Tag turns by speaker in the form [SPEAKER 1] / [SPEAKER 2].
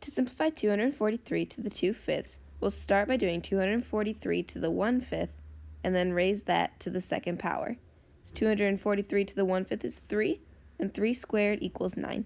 [SPEAKER 1] To simplify 243 to the 2 fifths, we'll start by doing 243 to the 1 fifth and then raise that to the second power. So 243 to the 1 fifth is 3, and 3 squared equals 9.